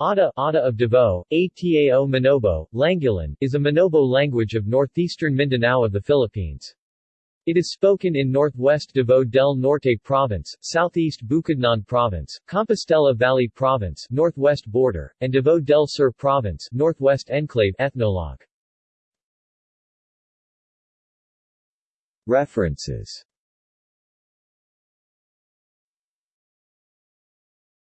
Ata, Ata of Davao, Atao Manobo, Langilan, is a Manobo language of northeastern Mindanao of the Philippines. It is spoken in northwest Davao del Norte Province, southeast Bukidnon Province, Compostela Valley Province, northwest border, and Davao del Sur Province, northwest enclave ethnologue. References